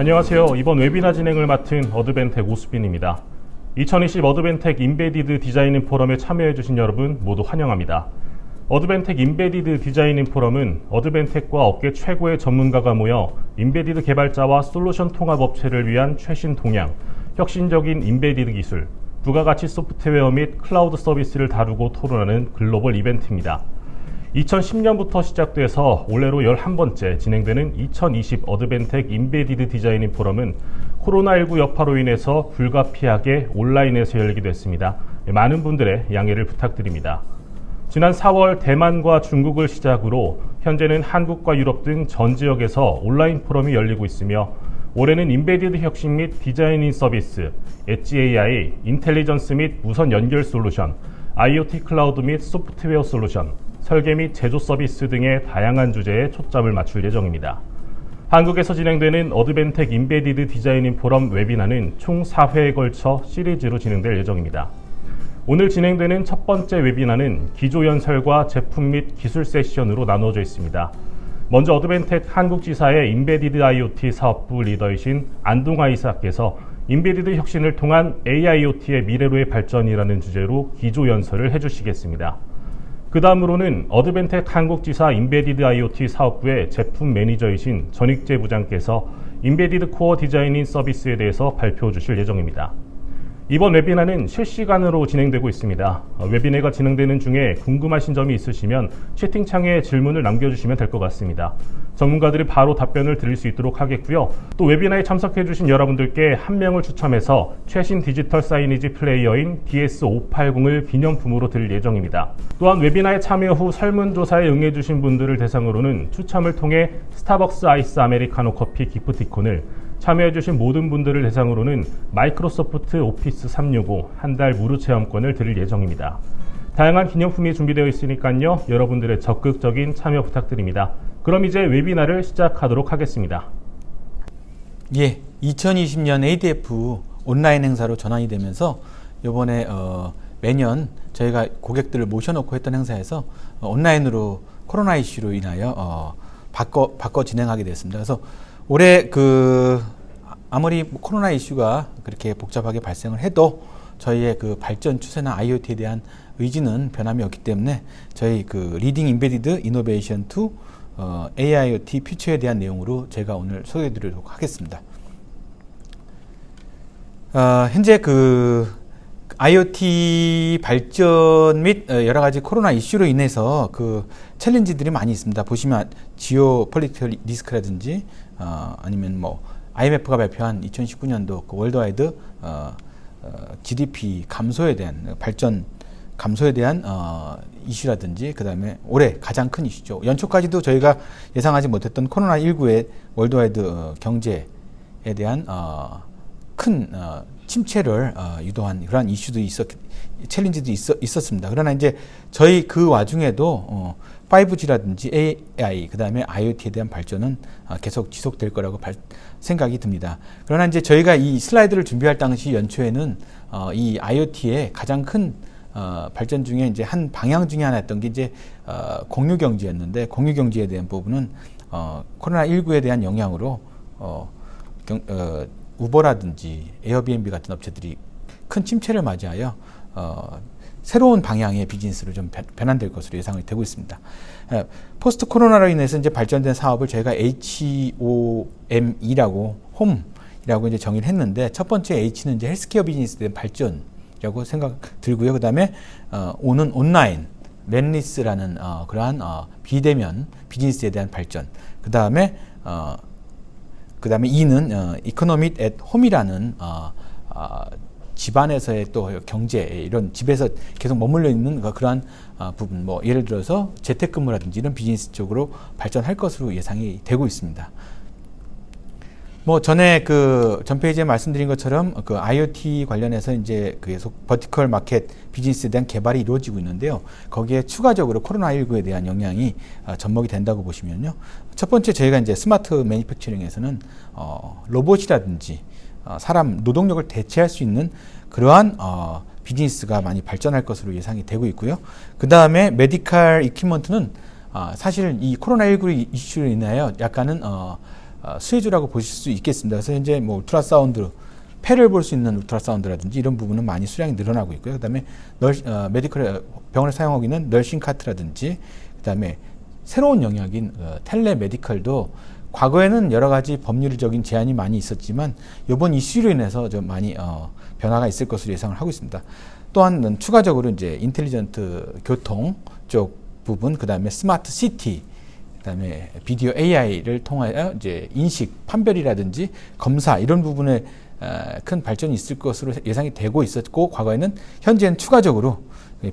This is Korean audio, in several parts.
안녕하세요. 이번 웨비나 진행을 맡은 Advantech 오수빈입니다. 2020 Advantech Embedded Design-In 포럼에 참여해주신 여러분 모두 환영합니다. Advantech Embedded Design-In 포럼은 Advantech과 업계 최고의 전문가가 모여 embedded 개발자와 솔루션 통합 업체를 위한 최신 동향, 혁신적인 embedded 기술, 부가가치 소프트웨어 및 클라우드 서비스를 다루고 토론하는 글로벌 이벤트입니다. 2010년부터 시작돼서 올해로 11번째 진행되는 2020 Advantech Embedded Design-In 포럼은 코로나19 여파로 인해서 불가피하게 온라인에서 열리게 됐습니다. 많은 분들의 양해를 부탁드립니다. 지난 4월 대만과 중국을 시작으로 현재는 한국과 유럽 등 전 지역에서 온라인 포럼이 열리고 있으며 올해는 embedded 혁신 및 design-in 서비스, 엣지 AI, intelligence 및 무선 연결 솔루션, IoT 클라우드 및 소프트웨어 솔루션, 설계 및 제조 서비스 등의 다양한 주제에 초점을 맞출 예정입니다. 한국에서 진행되는 Advantech Embedded Design-In 포럼 webinar는 총 4회에 걸쳐 시리즈로 진행될 예정입니다. 오늘 진행되는 첫 번째 webinar는 기조연설과 제품 및 기술 세션으로 나누어져 있습니다. 먼저 Advantech 한국지사의 Embedded IoT 사업부 리더이신 안동아 이사께서 embedded 혁신을 통한 AIoT의 미래로의 발전이라는 주제로 기조연설을 해주시겠습니다. 그 다음으로는 Advantech 한국지사 Embedded IoT 사업부의 제품 매니저이신 전익재 부장께서 Embedded Core Design-in 서비스에 대해서 발표 주실 예정입니다. 이번 웨비나는 실시간으로 진행되고 있습니다. 웨비나가 진행되는 중에 궁금하신 점이 있으시면 채팅창에 질문을 남겨주시면 될 것 같습니다. 전문가들이 바로 답변을 드릴 수 있도록 하겠고요. 또 웨비나에 참석해주신 여러분들께 한 명을 추첨해서 최신 디지털 사이니지 플레이어인 DS580을 기념품으로 드릴 예정입니다. 또한 웨비나에 참여 후 설문조사에 응해주신 분들을 대상으로는 추첨을 통해 스타벅스 아이스 아메리카노 커피 기프티콘을 참여해주신 모든 분들을 대상으로는 마이크로소프트 오피스 365 한 달 무료 체험권을 드릴 예정입니다. 다양한 기념품이 준비되어 있으니까요. 여러분들의 적극적인 참여 부탁드립니다. 그럼 이제 웨비나를 시작하도록 하겠습니다. 예, 2020년 ADF 온라인 행사로 전환이 되면서 이번에 어, 매년 저희가 고객들을 모셔놓고 했던 행사에서 어, 온라인으로 코로나 이슈로 인하여 어, 바꿔 바꿔 진행하게 됐습니다. 그래서 올해 그 아무리 코로나 이슈가 그렇게 복잡하게 발생을 해도 저희의 그 발전 추세나 IoT에 대한 의지는 변함이 없기 때문에 저희 그 Leading Embedded Innovation to 어, AIoT 퓨처에 대한 내용으로 제가 오늘 소개해 드리도록 하겠습니다. 어, 현재 그 IoT 발전 및 어, 여러 가지 코로나 이슈로 인해서 그 challenge들이 많이 있습니다. 보시면 geopolitical risk라든지 어, 아니면 뭐 IMF가 발표한 2019년도 그 worldwide 어, 어, GDP 감소에 대한 발전 감소에 대한 어, 이슈라든지 그 다음에 올해 가장 큰 이슈죠. 연초까지도 저희가 예상하지 못했던 코로나 19의 worldwide 어, 경제에 대한 어, 큰 어, 침체를 어, 유도한 그러한 이슈도 있었 챌린지도 있었, 있었습니다. 그러나 이제 저희 그 와중에도 어, 5G라든지 AI, 그 다음에 IoT에 대한 발전은 어, 계속 지속될 거라고 발, 생각이 듭니다. 그러나 이제 저희가 이 슬라이드를 준비할 당시 연초에는 어, 이 IoT의 가장 큰 어, 발전 중에 이제 한 방향 중에 하나였던 게 이제 어, 공유 경제였는데 공유 경제에 대한 부분은 어, 코로나 19에 대한 영향으로 어, 경, 어, 우버라든지 에어비앤비 같은 업체들이 큰 침체를 맞이하여 어, 새로운 방향의 비즈니스로 좀 변환될 것으로 예상이 되고 있습니다. post 코로나로 인해서 이제 발전된 사업을 저희가 HOME이라고 홈이라고 이제 정의를 했는데 첫 번째 H는 이제 헬스케어 비즈니스에 대한 발전이라고 생각 들고요. 그다음에 어, O는 온라인 manless라는 어, 그러한 어, 비대면 비즈니스에 대한 발전. 그다음에 어, 그 다음에 E는 어, economy at home이라는 어, 어, 집안에서의 또 경제 이런 집에서 계속 머물러 있는 그러한 어, 부분 뭐 예를 들어서 재택근무라든지 이런 비즈니스 쪽으로 발전할 것으로 예상이 되고 있습니다. 뭐 전에 그 전 페이지에 말씀드린 것처럼 그 IoT 관련해서 이제 계속 vertical market 비즈니스에 대한 개발이 이루어지고 있는데요. 거기에 추가적으로 코로나19에 대한 영향이 어, 접목이 된다고 보시면요. 첫 번째 저희가 이제 smart manufacturing에서는 어, 로봇이라든지 어, 사람 노동력을 대체할 수 있는 그러한 어, 비즈니스가 많이 발전할 것으로 예상이 되고 있고요. 그 다음에 메디칼 이퀴먼트는 어, 사실 이 코로나19 이슈로 인하여 약간은 어, 어, 수혜주라고 보실 수 있겠습니다. 그래서 현재 뭐 ultrasound 폐를 볼 수 있는 ultrasound라든지 이런 부분은 많이 수량이 늘어나고 있고요. 그다음에 널, 어, medical 병원에 사용하고 있는 nursing cart라든지 그다음에 새로운 영역인 어, telemedical도 과거에는 여러 가지 법률적인 제한이 많이 있었지만 이번 이슈로 인해서 좀 많이 어, 변화가 있을 것으로 예상을 하고 있습니다. 또한 추가적으로 이제 intelligent 교통 쪽 부분, 그 다음에 스마트 시티, 그 다음에 비디오 AI를 통하여 이제 인식, 판별이라든지 검사 이런 부분에 어, 큰 발전이 있을 것으로 예상이 되고 있었고 과거에는 현재는 추가적으로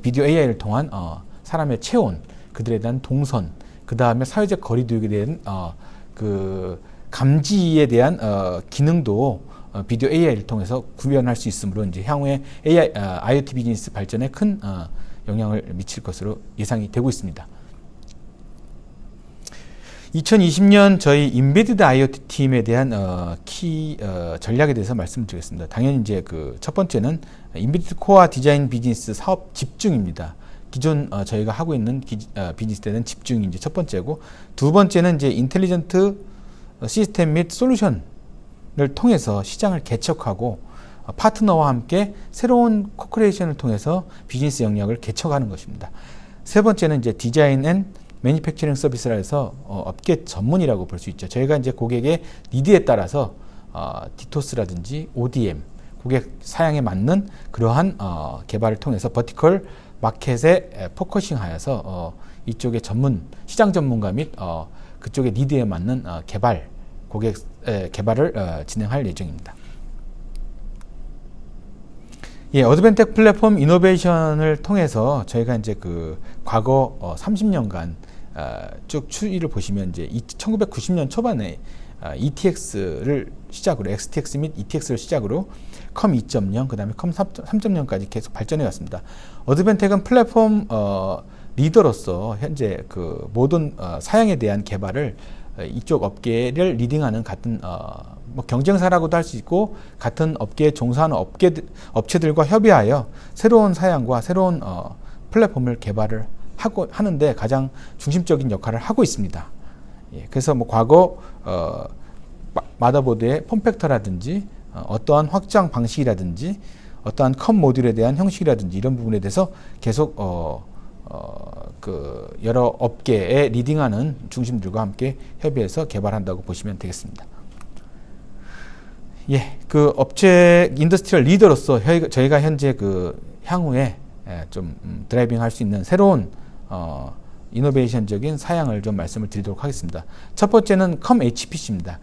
비디오 AI를 통한 어, 사람의 체온, 그들에 대한 동선, 그 다음에 사회적 거리두기에 대한 어, 그 감지에 대한 어, 기능도 어, 비디오 AI를 통해서 구현할 수 있으므로 이제 향후에 AI, 어, IoT 비즈니스 발전에 큰 어, 영향을 미칠 것으로 예상이 되고 있습니다. 2020년 저희 Embedded IoT 팀에 대한 어, 키 어, 전략에 대해서 말씀드리겠습니다. 당연히 이제 그 첫 번째는 Embedded Core Design 비즈니스 사업 집중입니다. 기존 어, 저희가 하고 있는 기, 어, 비즈니스 때는 집중이 이제 첫 번째고 두 번째는 이제 intelligent 시스템 및 솔루션을 통해서 시장을 개척하고 어, 파트너와 함께 새로운 co-creation을 통해서 비즈니스 영역을 개척하는 것입니다. 세 번째는 이제 Design and Manufacturing Service라 해서 어, 업계 전문이라고 볼 수 있죠. 저희가 이제 고객의 need에 따라서 어, DTOS라든지 ODM 고객 사양에 맞는 그러한 어, 개발을 통해서 vertical market에 focusing하여서 어, 이쪽의 전문 시장 전문가 및 어, 그쪽의 need에 맞는 어, 개발 고객 에, 개발을 어, 진행할 예정입니다. 예, 어드밴텍 플랫폼 innovation을 통해서 저희가 이제 그 과거 어, 30년간 어, 쭉 추이를 보시면 이제 1990년 초반에 어, ETX를 시작으로 XTX 및 ETX를 시작으로 COM 2.0 그 다음에 COM 3.0까지 계속 발전해 왔습니다. 어드밴텍은 플랫폼 어, 리더로서 현재 그 모든 어, 사양에 대한 개발을 어, 이쪽 업계를 leading하는 같은 어, 뭐 경쟁사라고도 할 수 있고 같은 업계에 종사하는 업계 업체들과 협의하여 새로운 사양과 새로운 어, 플랫폼을 개발을 하고 하는데 가장 중심적인 역할을 하고 있습니다. 예, 그래서 뭐 과거 어, motherboard의 form factor라든지 어, 어떠한 확장 방식이라든지 어떠한 COM 모듈에 대한 형식이라든지 이런 부분에 대해서 계속 어, 어, 그 여러 업계에 leading하는 중심들과 함께 협의해서 개발한다고 보시면 되겠습니다. 예, 그 업체 industrial 리더로서 저희가 현재 그 향후에 예, 좀 음, driving 할 수 있는 새로운 어, innovation적인 사양을 좀 말씀을 드리도록 하겠습니다. 첫 번째는 COM HPC입니다.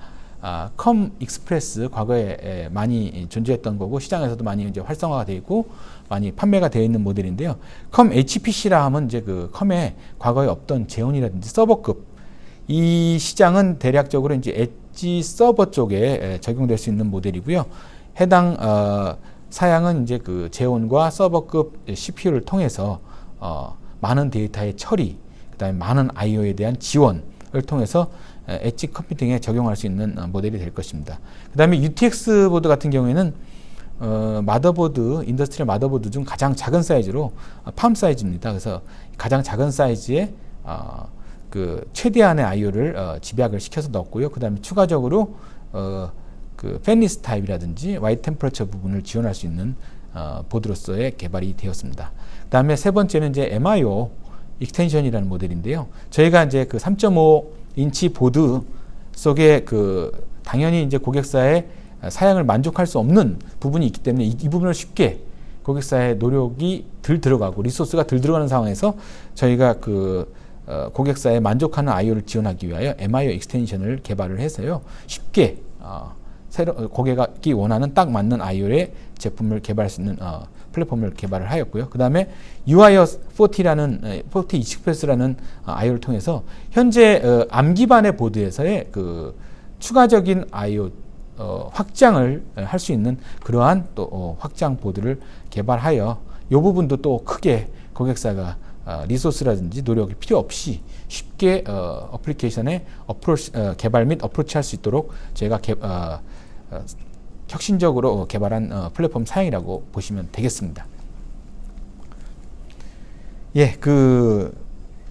아, COM Express 과거에 에, 많이 존재했던 거고 시장에서도 많이 이제 활성화가 되어 있고 많이 판매가 되어 있는 모델인데요. COM HPC라 하면 이제 그 COM에 과거에 없던 Xeon이라든지 서버급 이 시장은 대략적으로 이제 엣지 서버 쪽에 적용될 수 있는 모델이고요. 해당 어, 사양은 이제 그 Xeon과 서버급 CPU를 통해서 어, 많은 데이터의 처리, 그 다음에 많은 I/O에 대한 지원을 통해서 edge computing에 적용할 수 있는 어, 모델이 될 것입니다. 그 다음에 UTX 보드 같은 경우에는 어, 마더보드, industrial 마더보드 중 가장 작은 사이즈로 어, palm size입니다. 그래서 가장 작은 사이즈에 어, 그 최대한의 I/O를 어, 집약을 시켜서 넣었고요. 그 다음에 추가적으로 어, 그 fanless 타입이라든지 wide temperature 부분을 지원할 수 있는 어, 보드로서의 개발이 되었습니다. 그 다음에 세 번째는 이제 MIO extension이라는 모델인데요. 저희가 이제 그 3.5 인치 보드 속에 그 당연히 이제 고객사의 사양을 만족할 수 없는 부분이 있기 때문에 이, 이 부분을 쉽게 고객사의 노력이 덜 들어가고 resource가 덜 들어가는 상황에서 저희가 그 어, 고객사에 만족하는 IO를 지원하기 위하여 MIO extension을 개발을 해서요 쉽게 어, 새로 고객이 원하는 딱 맞는 IO의 제품을 개발할 수 있는 어, 플랫폼을 개발을 하였고요. 그 다음에 UIOS 40라는 40 Express라는 IO를 통해서 현재 어, Arm 기반의 보드에서의 그 추가적인 IO 어, 확장을 할 수 있는 그러한 또 어, 확장 보드를 개발하여 이 부분도 또 크게 고객사가 어, 리소스라든지 노력이 필요 없이 쉽게 어, 어플리케이션에 어프로치, 어, 개발 및 어프로치 할 수 있도록 저희가 개, 어, 어, 혁신적으로 개발한 어, 플랫폼 사양이라고 보시면 되겠습니다. 예, 그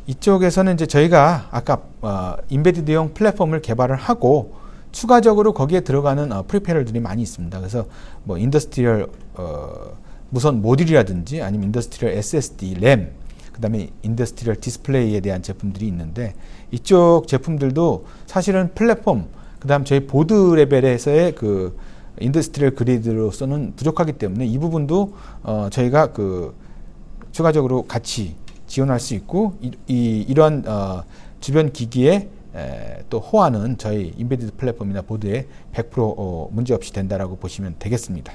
이쪽에서는 이제 저희가 아까 어, 인베디드용 플랫폼을 개발을 하고 추가적으로 거기에 들어가는 어, peripheral들이 많이 있습니다. 그래서 뭐 industrial 어, 무선 모듈이라든지 아니면 industrial SSD, 램, 그 다음에 industrial 디스플레이에 대한 제품들이 있는데 이쪽 제품들도 사실은 플랫폼, 그 다음 저희 보드 레벨에서의 그 industrial grade로서는 부족하기 때문에 이 부분도 어, 저희가 그 추가적으로 같이 지원할 수 있고 이, 이 이러한 어, 주변 기기에 에, 또 호환은 저희 embedded 플랫폼이나 보드에 100% 어, 문제 없이 된다라고 보시면 되겠습니다.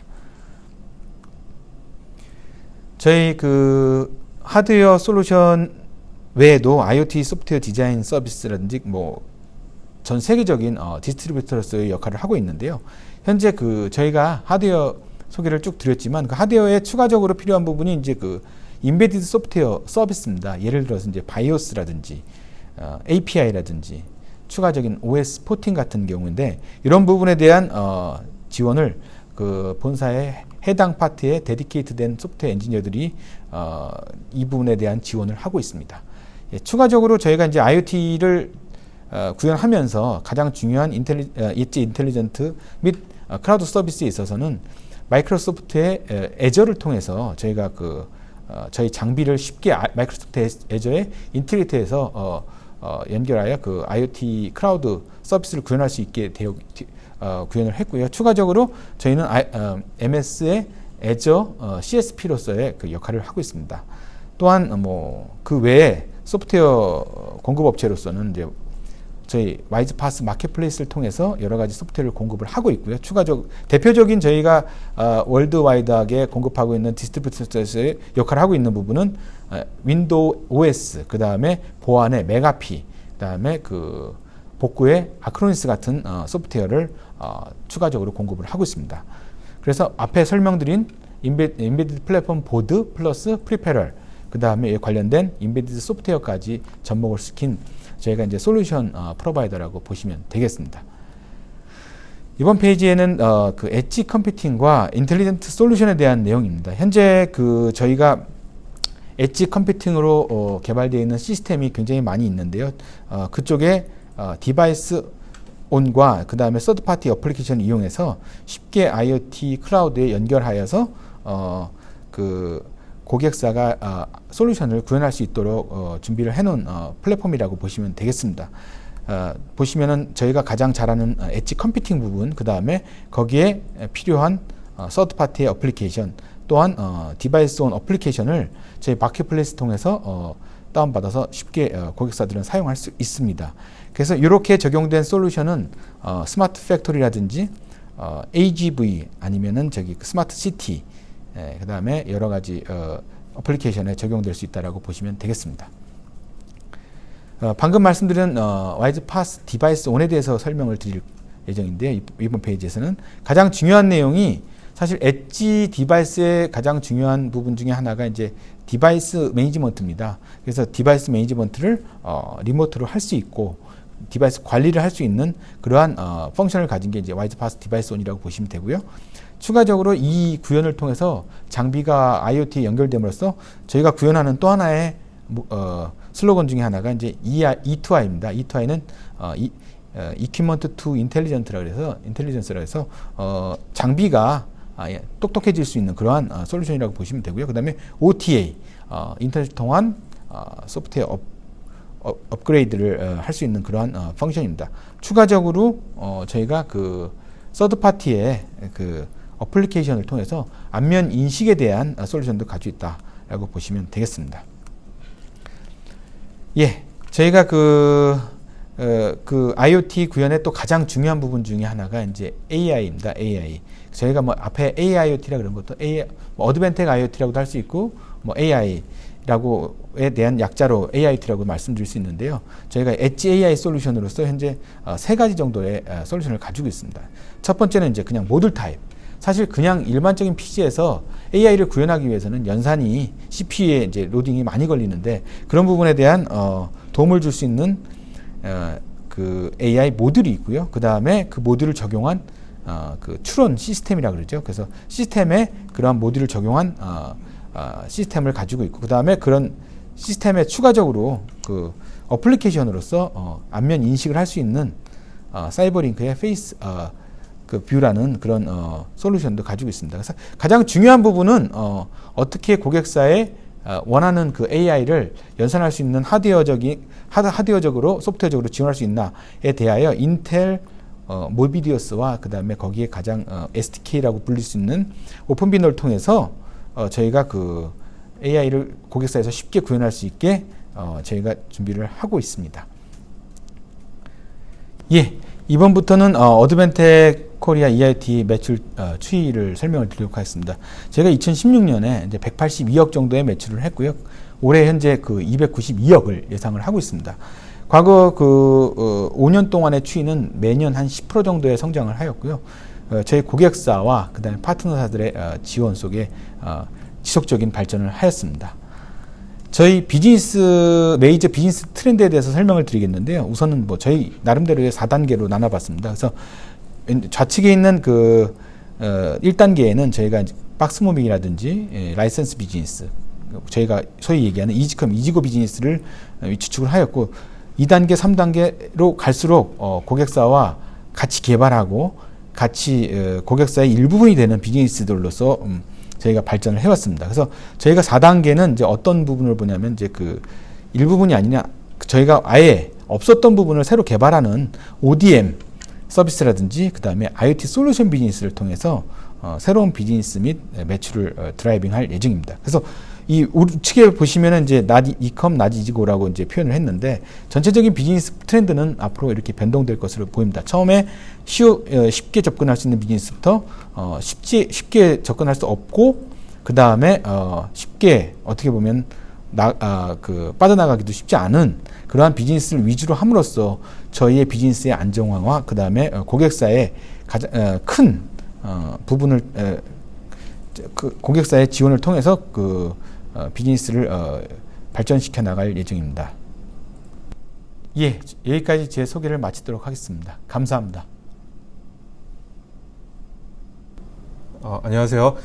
저희 그 하드웨어 솔루션 외에도 IoT 소프트웨어 디자인 서비스라든지 뭐 전 세계적인 어, distributor로서의 역할을 하고 있는데요. 현재 그 저희가 하드웨어 소개를 쭉 드렸지만 그 하드웨어에 추가적으로 필요한 부분이 이제 그 embedded 소프트웨어 서비스입니다. 예를 들어서 이제 BIOS라든지 어, API라든지 추가적인 OS porting 같은 경우인데 이런 부분에 대한 어, 지원을 그 본사의 해당 파트에 dedicate된 소프트웨어 엔지니어들이 어, 이 부분에 대한 지원을 하고 있습니다. 예, 추가적으로 저희가 이제 IoT를 어, 구현하면서 가장 중요한 intelli, 어, edge intelligent 및 어, 클라우드 서비스에 있어서는 마이크로소프트의 에, Azure를 통해서 저희가 그 어, 저희 장비를 쉽게 아, 마이크로소프트 Azure에 어, 어, 연결하여 그 IoT 클라우드 서비스를 구현할 수 있게 되어 어, 구현을 했고요. 추가적으로 저희는 어, MS의 Azure 어, CSP로서의 그 역할을 하고 있습니다. 또한 뭐 그 외에 소프트웨어 공급 업체로서는 이제 저희 WISE-PaaS marketplace를 통해서 여러 가지 소프트웨어를 공급을 하고 있고요. 추가적 대표적인 저희가 어, worldwide하게 공급하고 있는 distributor에서의 역할을 하고 있는 부분은 어, Windows OS 그 다음에 보안의 McAfee 그 다음에 그 복구의 Acronis 같은 어, 소프트웨어를 어, 추가적으로 공급을 하고 있습니다. 그래서 앞에 설명드린 embe, embedded 플랫폼 보드 플러스 peripheral 그 다음에 관련된 embedded 소프트웨어까지 접목을 시킨 저희가 이제 솔루션 어, provider라고 보시면 되겠습니다. 이번 페이지에는 어, 그 edge computing과 intelligent 솔루션에 대한 내용입니다. 현재 그 저희가 edge computing으로 어, 개발되어 있는 시스템이 굉장히 많이 있는데요. 어, 그쪽에 어, DeviceOn과 그 다음에 third party application을 이용해서 쉽게 IoT 클라우드에 연결하여서 어, 그 고객사가 어, 솔루션을 구현할 수 있도록 어, 준비를 해놓은 어, 플랫폼이라고 보시면 되겠습니다. 어, 보시면은 저희가 가장 잘하는 어, edge computing 부분, 그 다음에 거기에 필요한 어, third party의 application, 또한 어, DeviceOn application을 저희 marketplace 통해서 어, 다운받아서 쉽게 어, 고객사들은 사용할 수 있습니다. 그래서 이렇게 적용된 솔루션은 어, smart factory라든지 어, AGV 아니면은 저기 그 smart city 예, 그 다음에 여러 가지 어, application에 적용될 수 있다라고 보시면 되겠습니다. 어, 방금 말씀드린 어, WISE-PaaS DeviceOn에 대해서 설명을 드릴 예정인데요. 이번 페이지에서는 가장 중요한 내용이 사실 edge device의 가장 중요한 부분 중에 하나가 이제 device management입니다. 그래서 device management를 어, remote로 할 수 있고 device 관리를 할 수 있는 그러한 어, function을 가진 게 이제 WISE-PaaS DeviceOn이라고 보시면 되고요. 추가적으로 이 구현을 통해서 장비가 IoT에 연결됨으로써 저희가 구현하는 또 하나의 어, 슬로건 중에 하나가 이제 E2I입니다. E2I는 어, 이, 어, Equipment to Intelligent라 그래서 intelligence라 해서 어, 장비가 아, 예, 똑똑해질 수 있는 그러한 어, 솔루션이라고 보시면 되고요. 그 다음에 OTA 어, 인터넷 통한 어, 소프트웨어 업, 업, 업그레이드를 어, 할수 있는 그러한 어, function입니다. 추가적으로 어, 저희가 그 서드 파티의 그 어플리케이션을 통해서 안면 인식에 대한 어, 솔루션도 가지고 있다라고 보시면 되겠습니다. 예, 저희가 그, 어, 그 IoT 구현의 또 가장 중요한 부분 중에 하나가 이제 AI입니다. AI. 저희가 뭐 앞에 AIoT라 그런 것도 AI, 뭐 어드밴텍 IoT라고도 할 수 있고 뭐 AI라고에 대한 약자로 AIT라고 말씀드릴 수 있는데요. 저희가 엣지 AI 솔루션으로서 현재 어, 세 가지 정도의 어, 솔루션을 가지고 있습니다. 첫 번째는 이제 그냥 모듈 타입. 사실 그냥 일반적인 PC에서 AI를 구현하기 위해서는 연산이 CPU에 이제 로딩이 많이 걸리는데 그런 부분에 대한 어, 도움을 줄 수 있는 어, 그 AI 모듈이 있고요. 그 다음에 그 모듈을 적용한 어, 그 추론 시스템이라 그러죠. 그래서 시스템에 그러한 모듈을 적용한 어, 어, 시스템을 가지고 있고 그 다음에 그런 시스템에 추가적으로 그 어플리케이션으로서 어, 안면 인식을 할 수 있는 어, 사이버링크의 Face 어, 그 View라는 그런 어, 솔루션도 가지고 있습니다. 그래서 가장 중요한 부분은 어, 어떻게 고객사의 어, 원하는 그 AI를 연산할 수 있는 하드웨어적인 하드, 하드웨어적으로 소프트웨어적으로 지원할 수 있나에 대하여 인텔 어, 모비디어스와 그 다음에 거기에 가장 어, SDK라고 불릴 수 있는 오픈비너를 통해서 어, 저희가 그 AI를 고객사에서 쉽게 구현할 수 있게 어, 저희가 준비를 하고 있습니다. 예, 이번부터는 어, 어드벤텍 코리아 EIT 매출 어, 추이를 설명을 드리도록 하겠습니다. 제가 2016년에 이제 182억 정도의 매출을 했고요. 올해 현재 그 292억을 예상을 하고 있습니다. 과거 그 어, 5년 동안의 추이는 매년 한 10% 정도의 성장을 하였고요. 어, 저희 고객사와 그다음에 파트너사들의 어, 지원 속에 어, 지속적인 발전을 하였습니다. 저희 비즈니스 메이저 비즈니스 트렌드에 대해서 설명을 드리겠는데요. 우선은 뭐 저희 나름대로의 4단계로 나눠봤습니다. 그래서 좌측에 있는 그 어, 1단계에는 저희가 이제 box moving이라든지 예, 라이센스 비즈니스 저희가 소위 얘기하는 easy come easy go 비즈니스를 어, 구축을 하였고 2단계, 3단계로 갈수록 어, 고객사와 같이 개발하고 같이 어, 고객사의 일부분이 되는 비즈니스들로서 음, 저희가 발전을 해왔습니다. 그래서 저희가 4단계는 이제 어떤 부분을 보냐면 이제 그 일부분이 아니냐 저희가 아예 없었던 부분을 새로 개발하는 ODM 서비스라든지 그 다음에 IoT 솔루션 비즈니스를 통해서 어, 새로운 비즈니스 및 매출을 어, 드라이빙할 예정입니다. 그래서 이 우측에 보시면은 이제 나디 이컴 나디지고라고 이제 표현을 했는데 전체적인 비즈니스 트렌드는 앞으로 이렇게 변동될 것으로 보입니다. 처음에 쉬우, 어, 쉽게 접근할 수 있는 비즈니스부터 어, 쉽지 쉽게 접근할 수 없고 그 다음에 어, 쉽게 어떻게 보면 나, 아, 그 빠져나가기도 쉽지 않은 그러한 비즈니스를 위주로 함으로써 저희의 비즈니스의 안정화와 그 다음에 어, 고객사의 가장 어, 큰 어, 부분을 에, 그 고객사의 지원을 통해서 그 어, 비즈니스를 어, 발전시켜 나갈 예정입니다. 예, 여기까지 제 소개를 마치도록 하겠습니다. 감사합니다. 어, 안녕하세요.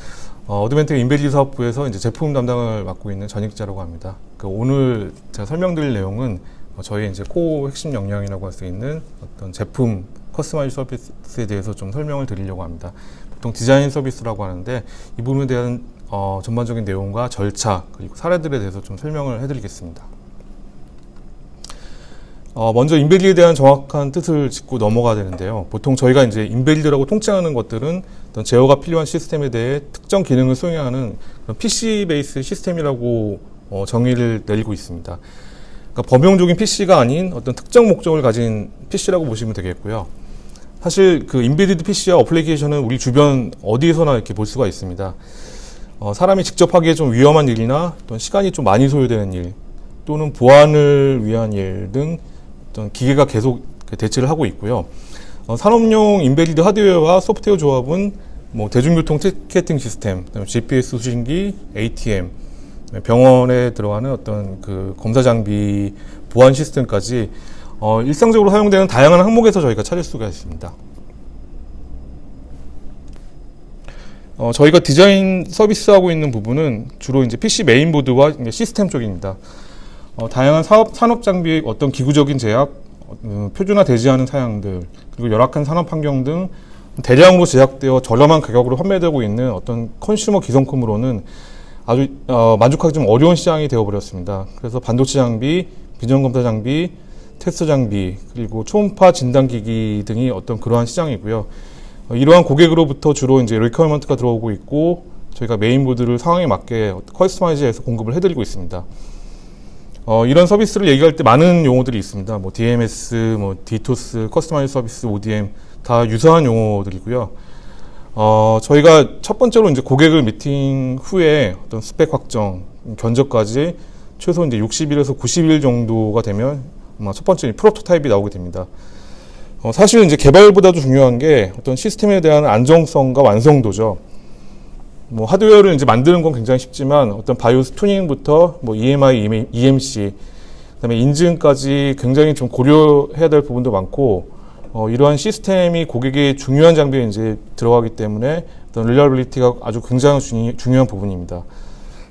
어, 어드벤텍 embedded 사업부에서 이제 제품 담당을 맡고 있는 전익자라고 합니다. 그 오늘 제가 설명드릴 내용은 어, 저희 이제 core 핵심 역량이라고 할 수 있는 어떤 제품 customize 서비스에 대해서 좀 설명을 드리려고 합니다. 보통 디자인 서비스라고 하는데 이 부분에 대한 어, 전반적인 내용과 절차 그리고 사례들에 대해서 좀 설명을 해드리겠습니다. 어, 먼저 인베디에 대한 정확한 뜻을 짚고 넘어가야 되는데요. 보통 저희가 이제 인베디라고 통칭하는 것들은 어떤 제어가 필요한 시스템에 대해 특정 기능을 수행하는 PC 베이스 시스템이라고 어, 정의를 내리고 있습니다. 그러니까 범용적인 PC가 아닌 어떤 특정 목적을 가진 PC라고 보시면 되겠고요. 사실 그 embedded PC와 어플리케이션은 우리 주변 어디에서나 이렇게 볼 수가 있습니다. 어, 사람이 직접 하기에 좀 위험한 일이나 어떤 시간이 좀 많이 소요되는 일 또는 보안을 위한 일 등 어떤 기계가 계속 대체를 하고 있고요. 어, 산업용 embedded 하드웨어와 소프트웨어 조합은 뭐 대중교통 티켓팅 시스템, GPS 수신기, ATM, 병원에 들어가는 어떤 그 검사 장비, 보안 시스템까지 어, 일상적으로 사용되는 다양한 항목에서 저희가 찾을 수가 있습니다. 어, 저희가 디자인 서비스하고 있는 부분은 주로 이제 PC 메인보드와 이제 시스템 쪽입니다. 어, 다양한 사업, 산업 장비의 어떤 기구적인 제약, 어, 표준화되지 않은 사양들, 그리고 열악한 산업 환경 등 대량으로 제작되어 저렴한 가격으로 판매되고 있는 어떤 컨슈머 기성품으로는 아주 어, 만족하기 좀 어려운 시장이 되어버렸습니다. 그래서 반도체 장비, 비전검사 장비, 테스트 장비, 그리고 초음파 진단기기 등이 어떤 그러한 시장이고요. 어, 이러한 고객으로부터 주로 이제 requirement가 들어오고 있고 저희가 메인보드를 상황에 맞게 customize해서 공급을 해드리고 있습니다. 어, 이런 서비스를 얘기할 때 많은 용어들이 있습니다. 뭐 DMS, 뭐 DTOS, customize 서비스, ODM 다 유사한 용어들이고요. 어, 저희가 첫 번째로 이제 고객을 미팅 후에 어떤 스펙 확정, 견적까지 최소 이제 60일에서 90일 정도가 되면 첫 번째 프로토타입이 나오게 됩니다. 어, 사실 이제 개발보다도 중요한 게 어떤 시스템에 대한 안정성과 완성도죠. 뭐 하드웨어를 이제 만드는 건 굉장히 쉽지만 어떤 바이오스 튜닝부터 뭐 EMI, EMC, 그다음에 인증까지 굉장히 좀 고려해야 될 부분도 많고 어, 이러한 시스템이 고객의 중요한 장비에 이제 들어가기 때문에 어떤 reliability가 아주 굉장히 중요, 중요한 부분입니다.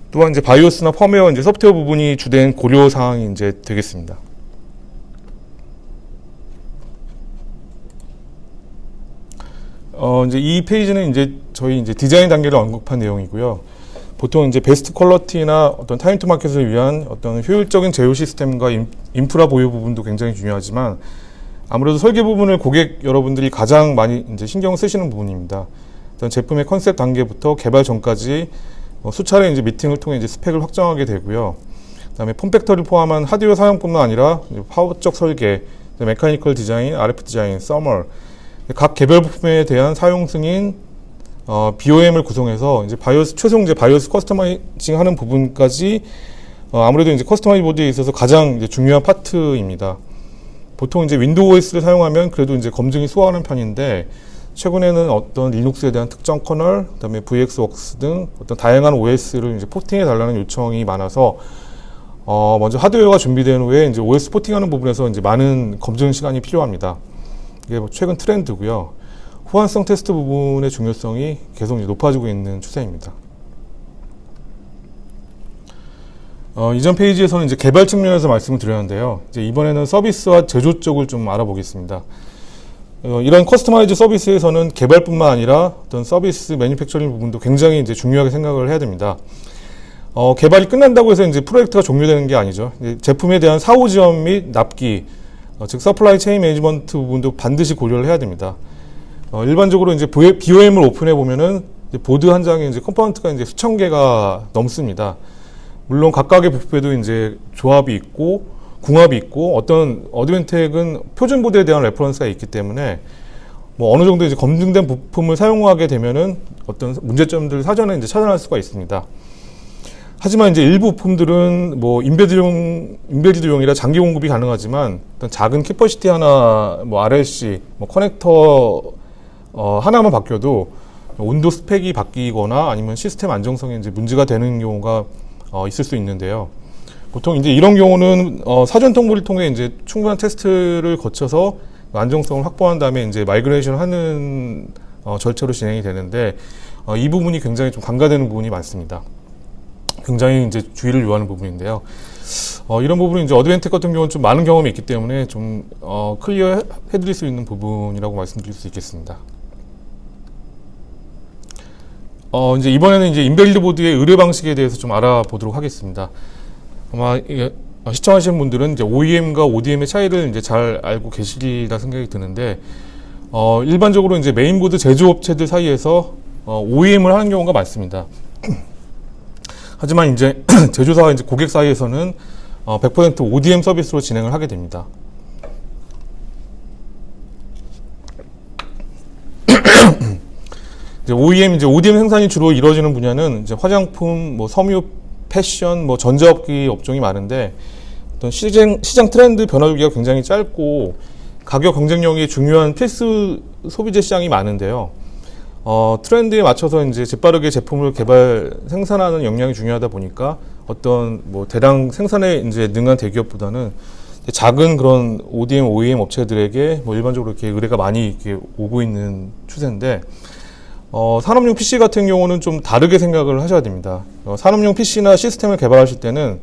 또한 이제 BIOS나 펌웨어 이제 소프트웨어 부분이 주된 고려 사항이 이제 되겠습니다. 어, 이제 이 페이지는 이제 저희 이제 디자인 단계를 언급한 내용이고요. 보통 이제 best quality나 어떤 time to market을 위한 어떤 효율적인 제조 시스템과 인, 인프라 보유 부분도 굉장히 중요하지만 아무래도 설계 부분을 고객 여러분들이 가장 많이 이제 신경 쓰시는 부분입니다. 일단 제품의 컨셉 단계부터 개발 전까지 어, 수차례 이제 미팅을 통해 이제 스펙을 확정하게 되고요. 그다음에 form factor를 포함한 하드웨어 사양뿐만 아니라 파워적 설계, mechanical design, RF 디자인, thermal 각 개별 부품에 대한 사용 승인, 어, BOM을 구성해서 이제 BIOS 최종 이제 BIOS customizing 하는 부분까지 어, 아무래도 이제 customize 보드에 있어서 가장 이제 중요한 파트입니다. 보통 이제 윈도우 OS를 사용하면 그래도 이제 검증이 수월한 편인데 최근에는 어떤 리눅스에 대한 특정 kernel, 그다음에 VXWorks 등 어떤 다양한 OS를 이제 porting해 달라는 요청이 많아서 어, 먼저 하드웨어가 준비된 후에 이제 OS porting하는 부분에서 이제 많은 검증 시간이 필요합니다. 이게 뭐 최근 트렌드고요. 호환성 테스트 부분의 중요성이 계속 높아지고 있는 추세입니다. 어, 이전 페이지에서는 이제 개발 측면에서 말씀을 드렸는데요. 이제 이번에는 서비스와 제조 쪽을 좀 알아보겠습니다. 어, 이런 customize 서비스에서는 개발뿐만 아니라 어떤 서비스 manufacturing 부분도 굉장히 이제 중요하게 생각을 해야 됩니다. 어, 개발이 끝난다고 해서 이제 프로젝트가 종료되는 게 아니죠. 제품에 대한 사후 지원 및 납기, 어, 즉 supply chain management 부분도 반드시 고려를 해야 됩니다. 어, 일반적으로 이제 BOM을 오픈해 보면은 보드 한 장에 이제 컴포넌트가 이제 수천 개가 넘습니다. 물론 각각의 부품에도 이제 조합이 있고 궁합이 있고 어떤 어드벤텍은 표준 보드에 대한 reference가 있기 때문에 뭐 어느 정도 이제 검증된 부품을 사용하게 되면은 어떤 문제점들을 사전에 이제 찾아낼 수가 있습니다. 하지만 이제 일부 부품들은 뭐 embed용 embedded용이라 장기 공급이 가능하지만 어떤 작은 capacitor 하나 뭐 RLC 뭐 커넥터 어 하나만 바뀌어도 온도 스펙이 바뀌거나 아니면 시스템 안정성에 이제 문제가 되는 경우가 어 있을 수 있는데요. 보통 이제 이런 경우는 어 사전 통보를 통해 이제 충분한 테스트를 거쳐서 안정성을 확보한 다음에 이제 migration 하는 어 절차로 진행이 되는데 어 이 부분이 굉장히 좀 간과되는 부분이 많습니다. 굉장히 이제 주의를 요하는 부분인데요. 어, 이런 부분은 이제 어드벤텍 같은 경우는 좀 많은 경험이 있기 때문에 좀 어, clear 해드릴 수 있는 부분이라고 말씀드릴 수 있겠습니다. 어, 이제 이번에는 이제 embedded 보드의 의뢰 방식에 대해서 좀 알아보도록 하겠습니다. 아마 이게 시청하시는 분들은 이제 OEM과 ODM의 차이를 이제 잘 알고 계시리라 생각이 드는데 어, 일반적으로 이제 메인보드 제조업체들 사이에서 어, OEM을 하는 경우가 많습니다. 하지만 이제 제조사와 이제 고객 사이에서는 어, 100% ODM 서비스로 진행을 하게 됩니다. 이제 OEM 이제 ODM 생산이 주로 이루어지는 분야는 이제 화장품, 뭐 섬유, 패션, 뭐 전자업기 업종이 많은데 어떤 시장 시장 트렌드 변화 주기가 굉장히 짧고 가격 경쟁력이 중요한 필수 소비재 시장이 많은데요. 어, 트렌드에 맞춰서 이제 재빠르게 제품을 개발 생산하는 역량이 중요하다 보니까 어떤 뭐 대량 생산에 이제 능한 대기업보다는 작은 그런 ODM, OEM 업체들에게 뭐 일반적으로 이렇게 의뢰가 많이 이렇게 오고 있는 추세인데 어, 산업용 PC 같은 경우는 좀 다르게 생각을 하셔야 됩니다. 어, 산업용 PC나 시스템을 개발하실 때는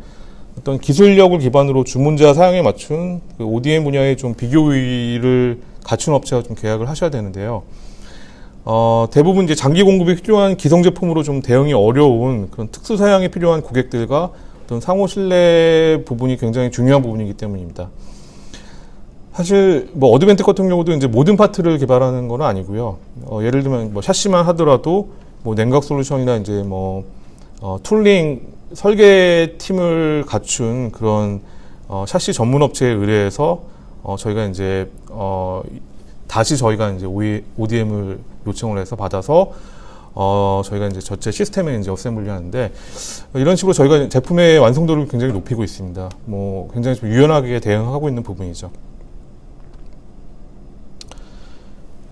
어떤 기술력을 기반으로 주문자 사양에 맞춘 그 ODM 분야의 좀 비교의를 갖춘 업체와 좀 계약을 하셔야 되는데요. 어, 대부분 이제 장기 공급이 필요한 기성 제품으로 좀 대응이 어려운 그런 특수 사양이 필요한 고객들과 어떤 상호 신뢰 부분이 굉장히 중요한 부분이기 때문입니다. 사실 뭐 어드벤텍 같은 경우도 이제 모든 파트를 개발하는 건 아니고요. 어, 예를 들면 뭐 샤시만 하더라도 뭐 냉각 솔루션이나 이제 뭐 어, tooling 설계 팀을 갖춘 그런 어, 샤시 전문 업체에 의뢰해서 어, 저희가 이제 어, 다시 저희가 이제 ODM을 요청을 해서 받아서 어, 저희가 이제 전체 시스템에 이제 어셈블리 하는데 이런 식으로 저희가 제품의 완성도를 굉장히 높이고 있습니다. 뭐 굉장히 좀 유연하게 대응하고 있는 부분이죠.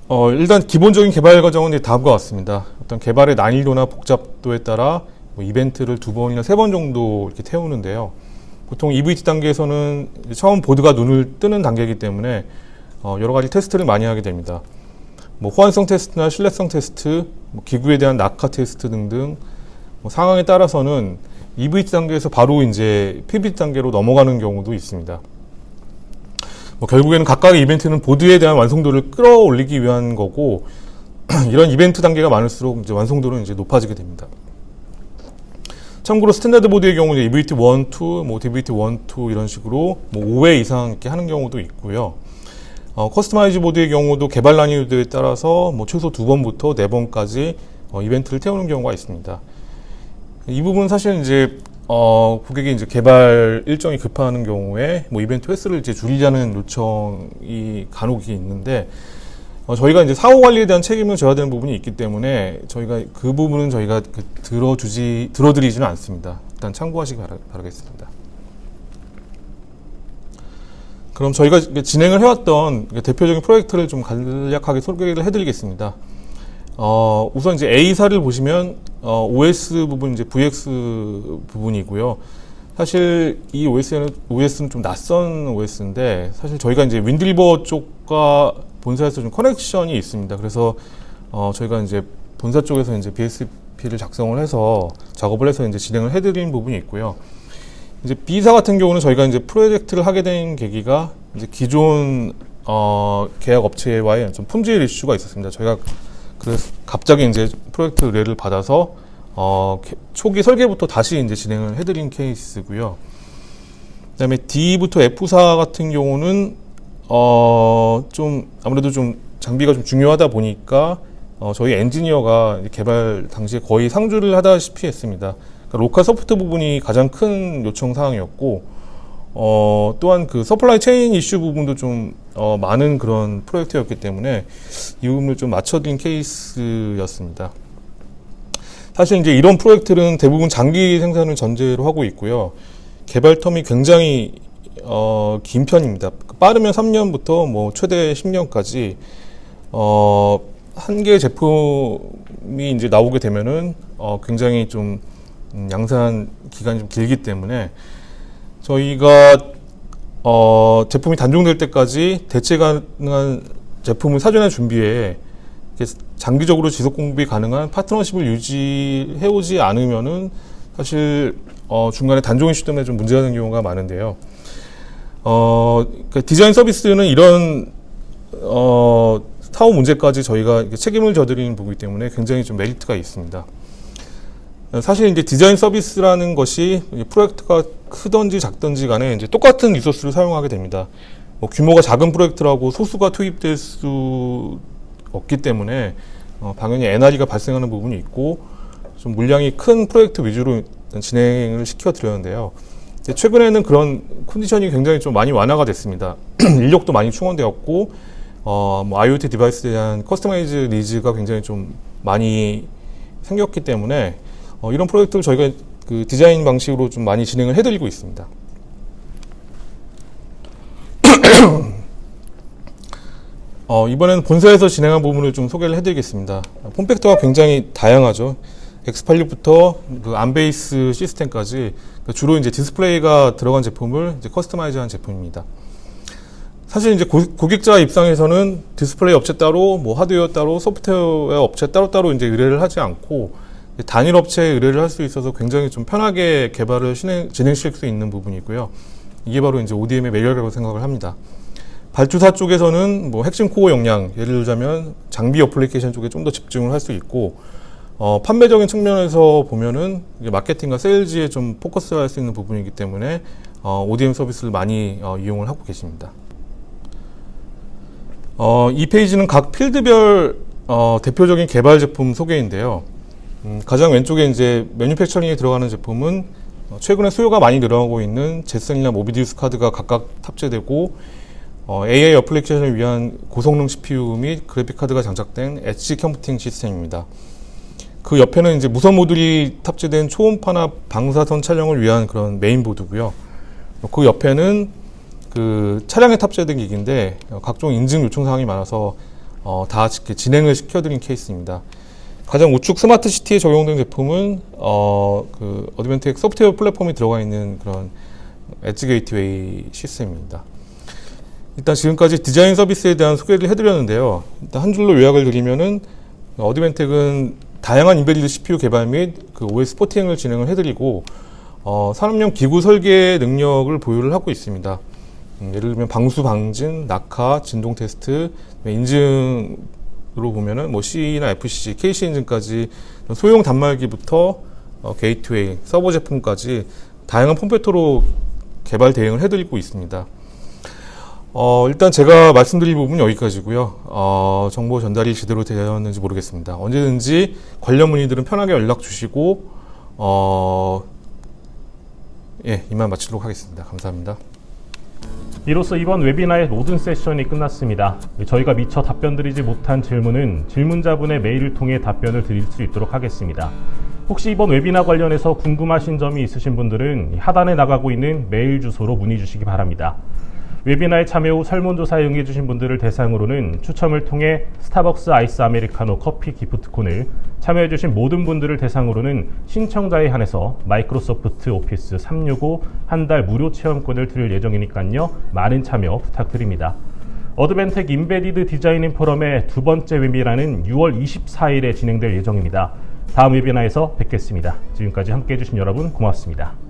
어, 일단 기본적인 개발 과정은 다음과 같습니다. 어떤 개발의 난이도나 복잡도에 따라 뭐 이벤트를 두 번이나 세 번 정도 이렇게 태우는데요. 보통 EVT 단계에서는 처음 보드가 눈을 뜨는 단계이기 때문에 어, 여러 가지 테스트를 많이 하게 됩니다. 뭐 호환성 테스트나 신뢰성 테스트, 뭐 기구에 대한 낙하 테스트 등등 뭐 상황에 따라서는 EVT 단계에서 바로 이제 PVT 단계로 넘어가는 경우도 있습니다. 뭐 결국에는 각각의 이벤트는 보드에 대한 완성도를 끌어올리기 위한 거고 이런 이벤트 단계가 많을수록 이제 완성도는 이제 높아지게 됩니다. 참고로 standard 보드의 경우 EVT 1, 2, 뭐 DVT 1, 2 이런 식으로 뭐 5회 이상 이렇게 하는 경우도 있고요. 어, customize 보드의 경우도 개발 난이도에 따라서 뭐 최소 두 번부터 네 번까지 어, 이벤트를 태우는 경우가 있습니다. 이 부분 사실 이제 어, 고객이 이제 개발 일정이 급하는 경우에 뭐 이벤트 횟수를 이제 줄이자는 요청이 간혹이 있는데 어, 저희가 이제 사후 관리에 대한 책임을 져야 되는 부분이 있기 때문에 저희가 그 부분은 저희가 그 들어주지 들어드리지는 않습니다. 일단 참고하시기 바라, 바라겠습니다. 그럼 저희가 진행을 해왔던 대표적인 프로젝트를 좀 간략하게 소개를 해드리겠습니다. 어, 우선 이제 A사를 보시면 어, OS 부분 이제 VX 부분이고요. 사실 이 OS는 OS는 좀 낯선 OS인데 사실 저희가 이제 윈드리버 쪽과 본사에서 좀 커넥션이 있습니다. 그래서 어, 저희가 이제 본사 쪽에서 이제 BSP를 작성을 해서 작업을 해서 이제 진행을 해드린 부분이 있고요. 이제 B사 같은 경우는 저희가 이제 프로젝트를 하게 된 계기가 이제 기존 어, 계약 업체와의 좀 품질 이슈가 있었습니다. 저희가 그래서 갑자기 이제 프로젝트 의뢰를 받아서 어, 개- 초기 설계부터 다시 이제 진행을 해드린 케이스고요. 그다음에 D부터 F사 같은 경우는 어, 좀 아무래도 좀 장비가 좀 중요하다 보니까 어, 저희 엔지니어가 개발 당시에 거의 상주를 하다시피 했습니다. 그러니까 local support 부분이 가장 큰 요청 사항이었고 어, 또한 그 supply chain 이슈 부분도 좀 어, 많은 그런 프로젝트였기 때문에 이 부분을 좀 맞춰드린 케이스였습니다. 사실 이제 이런 프로젝트는 대부분 장기 생산을 전제로 하고 있고요. 개발 term이 굉장히 어, 긴 편입니다. 빠르면 3년부터 뭐 최대 10년까지 어, 한 개의 제품이 이제 나오게 되면은 어, 굉장히 좀 음, 양산 기간이 좀 길기 때문에 저희가 어, 제품이 단종될 때까지 대체 가능한 제품을 사전에 준비해 장기적으로 지속 공급이 가능한 파트너십을 유지해 오지 않으면은 사실 어, 중간에 단종 이슈 때문에 좀 문제가 되는 경우가 많은데요. 어, 그 디자인 서비스는 이런 어, 사후 문제까지 저희가 책임을 져드리는 부분이기 때문에 굉장히 좀 메리트가 있습니다. 사실 이제 디자인 서비스라는 것이 이 프로젝트가 크든지 작든지 간에 이제 똑같은 resource를 사용하게 됩니다. 뭐 규모가 작은 프로젝트라고 소수가 투입될 수 없기 때문에 어, 당연히 NRE가 발생하는 부분이 있고 좀 물량이 큰 프로젝트 위주로 진행을 시켜 드렸는데요. 이제 최근에는 그런 컨디션이 굉장히 좀 많이 완화가 됐습니다. 인력도 많이 충원되었고 어, 뭐 IoT device에 대한 customize needs가 굉장히 좀 많이 생겼기 때문에 어, 이런 프로젝트를 저희가 그 디자인 방식으로 좀 많이 진행을 해드리고 있습니다. 어, 이번에는 본사에서 진행한 부분을 좀 소개를 해드리겠습니다. form factor가 굉장히 다양하죠. X86부터 그 ARM base 시스템까지 그 주로 이제 디스플레이가 들어간 제품을 이제 customize한 제품입니다. 사실 이제 고, 고객자 입장에서는 디스플레이 업체 따로, 뭐 하드웨어 따로, 소프트웨어 업체 따로따로 이제 의뢰를 하지 않고 단일 업체에 의뢰를 할 수 있어서 굉장히 좀 편하게 개발을 진행, 진행시킬 수 있는 부분이고요. 이게 바로 이제 ODM의 매력이라고 생각을 합니다. 발주사 쪽에서는 뭐 핵심 core 역량, 예를 들자면 장비 어플리케이션 쪽에 좀 더 집중을 할 수 있고, 어, 판매적인 측면에서 보면은 마케팅과 세일즈에 좀 포커스를 할 수 있는 부분이기 때문에 어, ODM 서비스를 많이 어, 이용을 하고 계십니다. 어, 이 페이지는 각 필드별 어, 대표적인 개발 제품 소개인데요. 음, 가장 왼쪽에 이제 manufacturing에 들어가는 제품은 어, 최근에 수요가 많이 늘어나고 있는 젯슨이나 모비디우스 카드가 각각 탑재되고 어, AI application을 위한 고성능 CPU 및 그래픽 카드가 장착된 edge computing 시스템입니다. 그 옆에는 이제 무선 모듈이 탑재된 초음파나 방사선 촬영을 위한 그런 메인보드고요. 그 옆에는 그 차량에 탑재된 기기인데 어, 각종 인증 요청 사항이 많아서 어, 다 진행을 시켜드린 케이스입니다. 가장 우측 스마트 시티에 적용된 제품은 어, 그 어드벤텍 소프트웨어 플랫폼이 들어가 있는 그런 edge gateway 시스템입니다. 일단 지금까지 디자인 서비스에 대한 소개를 해드렸는데요. 일단 한 줄로 요약을 드리면은 어드벤텍은 다양한 embedded CPU 개발 및 그 OS porting을 진행을 해드리고 어, 산업용 기구 설계 능력을 보유를 하고 있습니다. 음, 예를 들면 방수 방진, 낙하, 진동 테스트, 인증 보면은 뭐 CE나 FCC, KC 인증까지 소형 단말기부터 어, 게이트웨이, 서버 제품까지 다양한 form factor로 개발 대응을 해드리고 있습니다. 어, 일단 제가 말씀드릴 부분은 여기까지고요. 어, 정보 전달이 제대로 되었는지 모르겠습니다. 언제든지 관련 문의들은 편하게 연락 주시고 어, 예, 이만 마치도록 하겠습니다. 감사합니다. 이로써 이번 webinar의 모든 세션이 끝났습니다. 저희가 미처 답변드리지 못한 질문은 질문자분의 메일을 통해 답변을 드릴 수 있도록 하겠습니다. 혹시 이번 웨비나 관련해서 궁금하신 점이 있으신 분들은 하단에 나가고 있는 메일 주소로 문의 주시기 바랍니다. webinar에 참여 후 설문조사에 응해주신 분들을 대상으로는 추첨을 통해 스타벅스 아이스 아메리카노 커피 기프티콘을 참여해주신 모든 분들을 대상으로는 신청자에 한해서 마이크로소프트 오피스 365 한 달 무료 체험권을 드릴 예정이니까요. 많은 참여 부탁드립니다. 어드벤텍 embedded design-in 포럼의 두 번째 웨비나는 6월 24일에 진행될 예정입니다. 다음 webinar에서 뵙겠습니다. 지금까지 함께 해 주신 여러분 고맙습니다.